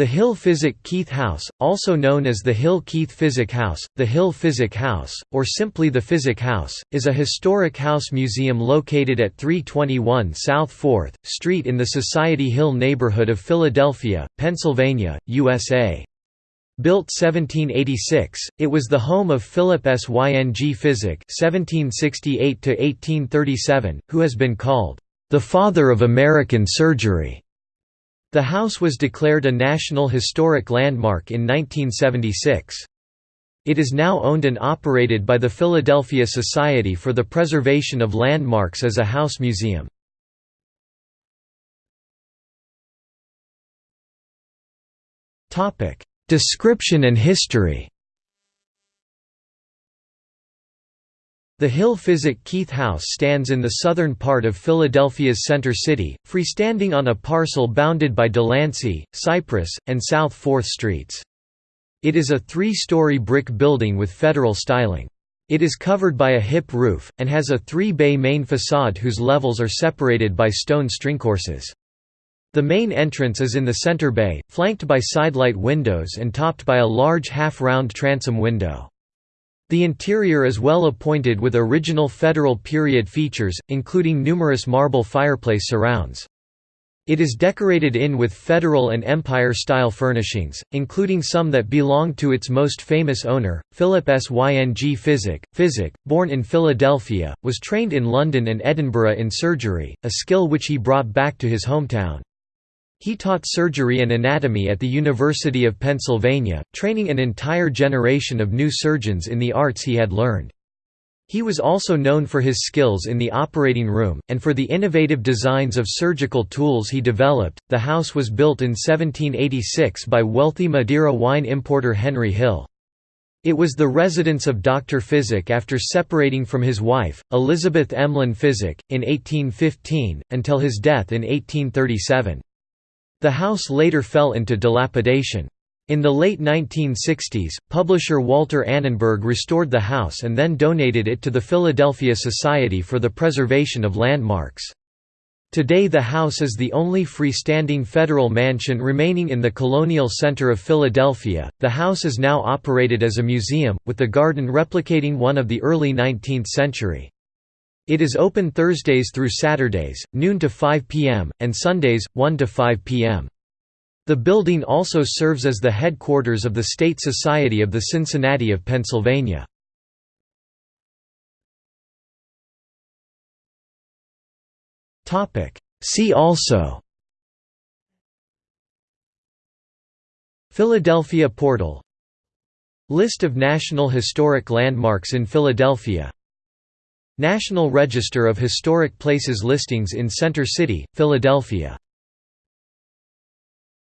The Hill Physick Keith House, also known as the Hill Keith Physick House, the Hill Physick House, or simply the Physick House, is a historic house museum located at 321 South 4th Street in the Society Hill neighborhood of Philadelphia, Pennsylvania, USA. Built 1786, it was the home of Philip Syng Physick (1768–1837), who has been called the father of American surgery. The house was declared a National Historic Landmark in 1976. It is now owned and operated by the Philadelphia Society for the Preservation of Landmarks as a house museum. Description and history The Hill Physick Keith House stands in the southern part of Philadelphia's Center City, freestanding on a parcel bounded by Delancey, Cypress, and South 4th Streets. It is a three-story brick building with federal styling. It is covered by a hip roof, and has a three-bay main facade whose levels are separated by stone stringcourses. The main entrance is in the center bay, flanked by sidelight windows and topped by a large half-round transom window. The interior is well appointed with original Federal period features, including numerous marble fireplace surrounds. It is decorated in with Federal and Empire-style furnishings, including some that belong to its most famous owner, Philip Syng Physick. Physick, born in Philadelphia, was trained in London and Edinburgh in surgery, a skill which he brought back to his hometown. He taught surgery and anatomy at the University of Pennsylvania, training an entire generation of new surgeons in the arts he had learned. He was also known for his skills in the operating room, and for the innovative designs of surgical tools he developed. The house was built in 1786 by wealthy Madeira wine importer Henry Hill. It was the residence of Dr. Physick after separating from his wife, Elizabeth Emlen Physick, in 1815, until his death in 1837. The house later fell into dilapidation. In the late 1960s, publisher Walter Annenberg restored the house and then donated it to the Philadelphia Society for the Preservation of Landmarks. Today the house is the only freestanding federal mansion remaining in the colonial center of Philadelphia. The house is now operated as a museum, with the garden replicating one of the early 19th century. It is open Thursdays through Saturdays, noon to 5 p.m., and Sundays, 1 to 5 p.m. The building also serves as the headquarters of the State Society of the Cincinnati of Pennsylvania. See also Philadelphia Portal List of National Historic Landmarks in Philadelphia National Register of Historic Places listings in Center City, Philadelphia